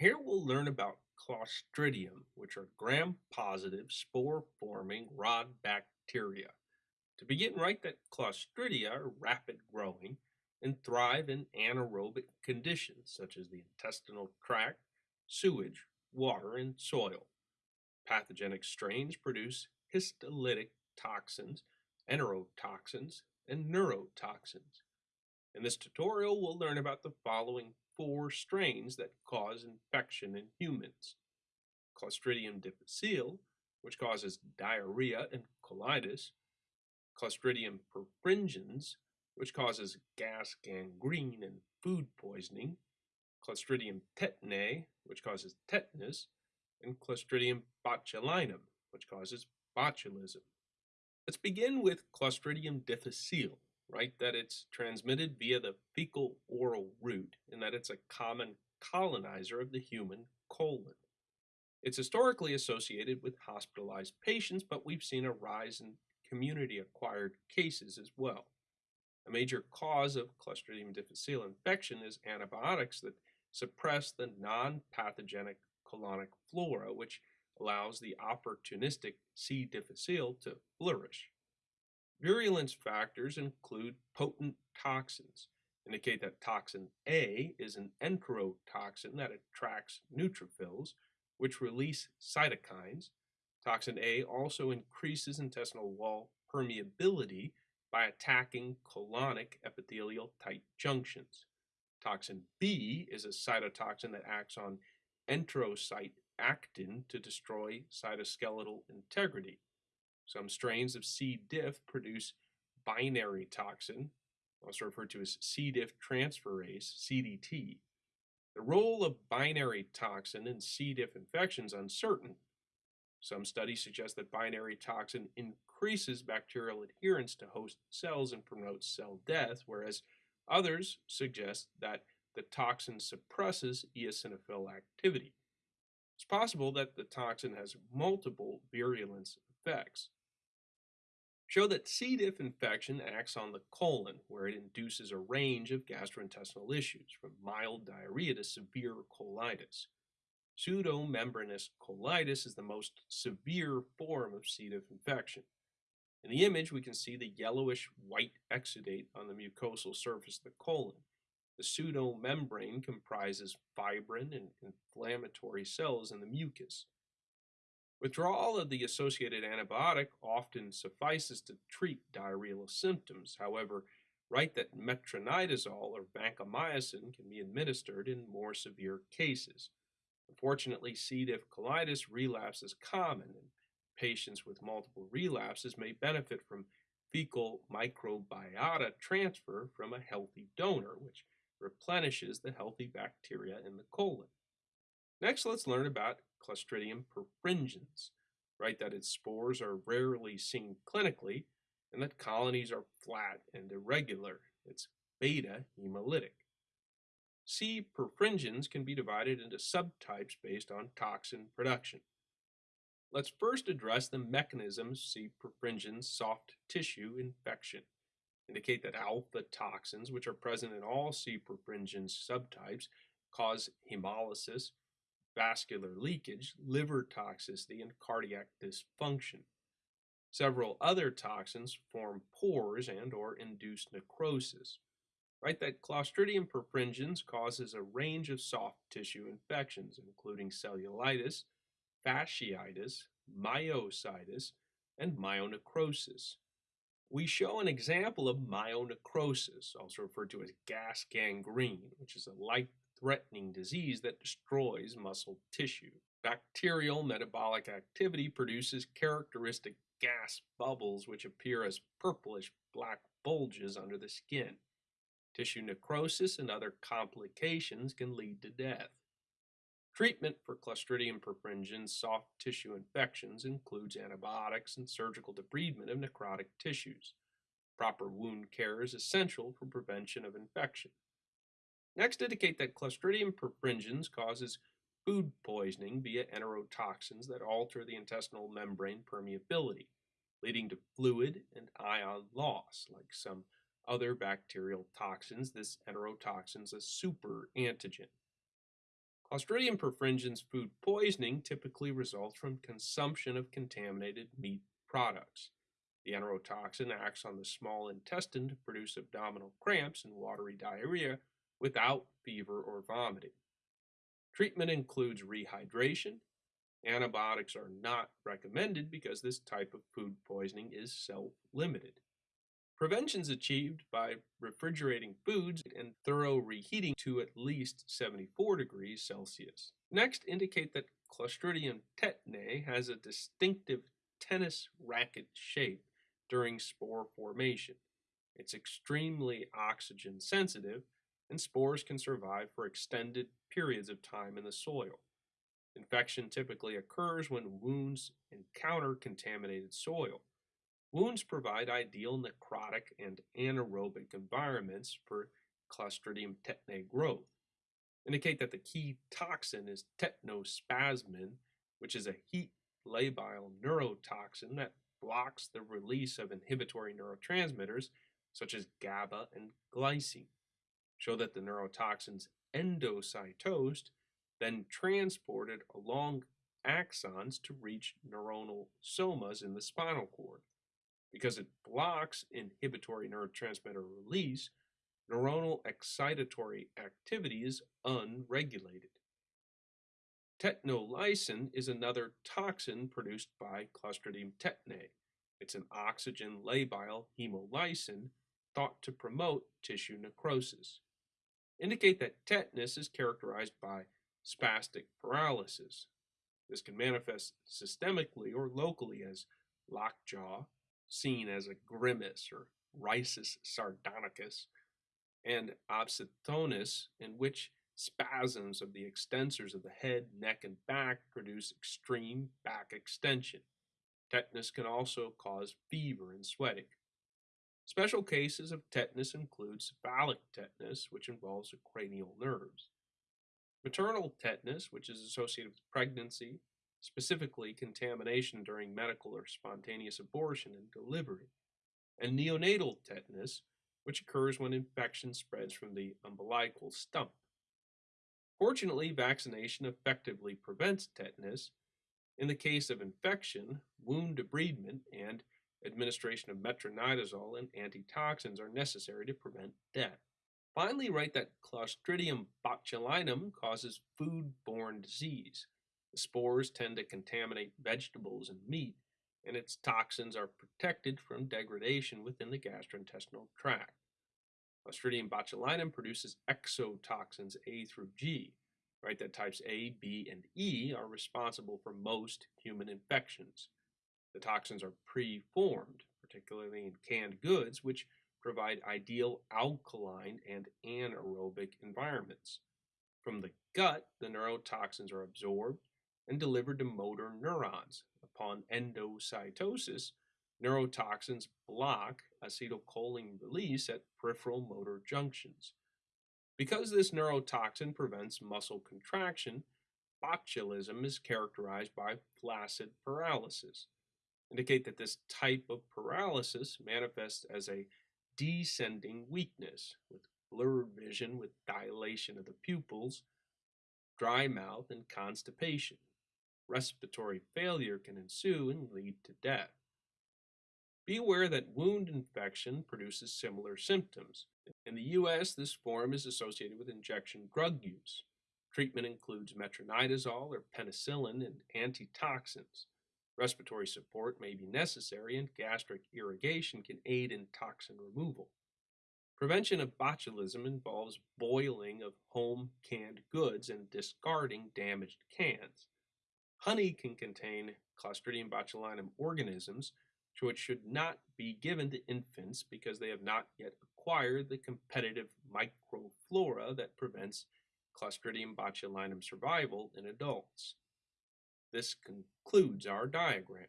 Here we'll learn about Clostridium, which are gram-positive, spore-forming rod bacteria. To begin, write that Clostridia are rapid-growing and thrive in anaerobic conditions such as the intestinal tract, sewage, water, and soil. Pathogenic strains produce histolytic toxins, enterotoxins, and neurotoxins. In this tutorial, we'll learn about the following four strains that cause infection in humans. Clostridium difficile, which causes diarrhea and colitis. Clostridium perfringens, which causes gas gangrene and food poisoning. Clostridium tetani, which causes tetanus. And Clostridium botulinum, which causes botulism. Let's begin with Clostridium difficile right? That it's transmitted via the fecal oral route and that it's a common colonizer of the human colon. It's historically associated with hospitalized patients, but we've seen a rise in community acquired cases as well. A major cause of Clostridium difficile infection is antibiotics that suppress the non pathogenic colonic flora, which allows the opportunistic C. difficile to flourish. Virulence factors include potent toxins, indicate that toxin A is an enterotoxin that attracts neutrophils, which release cytokines. Toxin A also increases intestinal wall permeability by attacking colonic epithelial tight junctions. Toxin B is a cytotoxin that acts on enterocyte actin to destroy cytoskeletal integrity. Some strains of C. diff produce binary toxin, also referred to as C. diff transferase, CDT. The role of binary toxin in C. diff infection is uncertain. Some studies suggest that binary toxin increases bacterial adherence to host cells and promotes cell death, whereas others suggest that the toxin suppresses eosinophil activity. It's possible that the toxin has multiple virulence effects show that C. diff infection acts on the colon, where it induces a range of gastrointestinal issues, from mild diarrhea to severe colitis. Pseudomembranous colitis is the most severe form of C. diff infection. In the image, we can see the yellowish white exudate on the mucosal surface of the colon. The pseudomembrane comprises fibrin and inflammatory cells in the mucus. Withdrawal of the associated antibiotic often suffices to treat diarrheal symptoms. However, write that metronidazole or vancomycin can be administered in more severe cases. Unfortunately, C. diff colitis relapse is common, and patients with multiple relapses may benefit from fecal microbiota transfer from a healthy donor, which replenishes the healthy bacteria in the colon. Next, let's learn about Clostridium perfringens, right? That its spores are rarely seen clinically and that colonies are flat and irregular. It's beta hemolytic. C. perfringens can be divided into subtypes based on toxin production. Let's first address the mechanism C. perfringens soft tissue infection. Indicate that alpha toxins, which are present in all C. perfringens subtypes, cause hemolysis, vascular leakage, liver toxicity, and cardiac dysfunction. Several other toxins form pores and or induce necrosis. Right, that Clostridium perfringens causes a range of soft tissue infections, including cellulitis, fasciitis, myositis, and myonecrosis. We show an example of myonecrosis, also referred to as gas gangrene, which is a life threatening disease that destroys muscle tissue. Bacterial metabolic activity produces characteristic gas bubbles which appear as purplish black bulges under the skin. Tissue necrosis and other complications can lead to death. Treatment for Clostridium perfringens soft tissue infections includes antibiotics and surgical debridement of necrotic tissues. Proper wound care is essential for prevention of infection. Next, indicate that Clostridium perfringens causes food poisoning via enterotoxins that alter the intestinal membrane permeability, leading to fluid and ion loss. Like some other bacterial toxins, this enterotoxin is a super antigen. Clostridium perfringens food poisoning typically results from consumption of contaminated meat products. The enterotoxin acts on the small intestine to produce abdominal cramps and watery diarrhea without fever or vomiting. Treatment includes rehydration. Antibiotics are not recommended because this type of food poisoning is self limited. Prevention is achieved by refrigerating foods and thorough reheating to at least 74 degrees Celsius. Next, indicate that Clostridium tetani has a distinctive tennis racket shape during spore formation. It's extremely oxygen sensitive, and spores can survive for extended periods of time in the soil. Infection typically occurs when wounds encounter contaminated soil. Wounds provide ideal necrotic and anaerobic environments for Clostridium tetani growth. Indicate that the key toxin is tetanospasmin, which is a heat labile neurotoxin that blocks the release of inhibitory neurotransmitters such as GABA and glycine. Show that the neurotoxins endocytosed, then transported along axons to reach neuronal somas in the spinal cord. Because it blocks inhibitory neurotransmitter release, neuronal excitatory activity is unregulated. Tetanolysin is another toxin produced by Clostridium tetani. It's an oxygen labile hemolysin thought to promote tissue necrosis. Indicate that tetanus is characterized by spastic paralysis. This can manifest systemically or locally as lockjaw, seen as a grimace or risus sardonicus, and opisthotonus, in which spasms of the extensors of the head, neck, and back produce extreme back extension. Tetanus can also cause fever and sweating. Special cases of tetanus include cephalic tetanus, which involves the cranial nerves. Maternal tetanus, which is associated with pregnancy, specifically contamination during medical or spontaneous abortion and delivery, and neonatal tetanus, which occurs when infection spreads from the umbilical stump. Fortunately, vaccination effectively prevents tetanus. In the case of infection, wound debridement and administration of metronidazole and antitoxins are necessary to prevent death. Finally, write that Clostridium botulinum causes food-borne disease. The spores tend to contaminate vegetables and meat, and its toxins are protected from degradation within the gastrointestinal tract. Clostridium botulinum produces exotoxins A through G, right? That types A, B, and E are responsible for most human infections. The toxins are preformed, particularly in canned goods, which provide ideal alkaline and anaerobic environments. From the gut, the neurotoxins are absorbed and delivered to motor neurons. Upon endocytosis, neurotoxins block acetylcholine release at peripheral motor junctions. Because this neurotoxin prevents muscle contraction, botulism is characterized by flaccid paralysis. Indicate that this type of paralysis manifests as a descending weakness with blurred vision with dilation of the pupils, dry mouth, and constipation respiratory failure can ensue and lead to death. Be aware that wound infection produces similar symptoms. In the U.S., this form is associated with injection drug use. Treatment includes metronidazole or penicillin and antitoxins. Respiratory support may be necessary, and gastric irrigation can aid in toxin removal. Prevention of botulism involves boiling of home canned goods and discarding damaged cans. Honey can contain Clostridium botulinum organisms, it should not be given to infants because they have not yet acquired the competitive microflora that prevents Clostridium botulinum survival in adults. This concludes our diagram.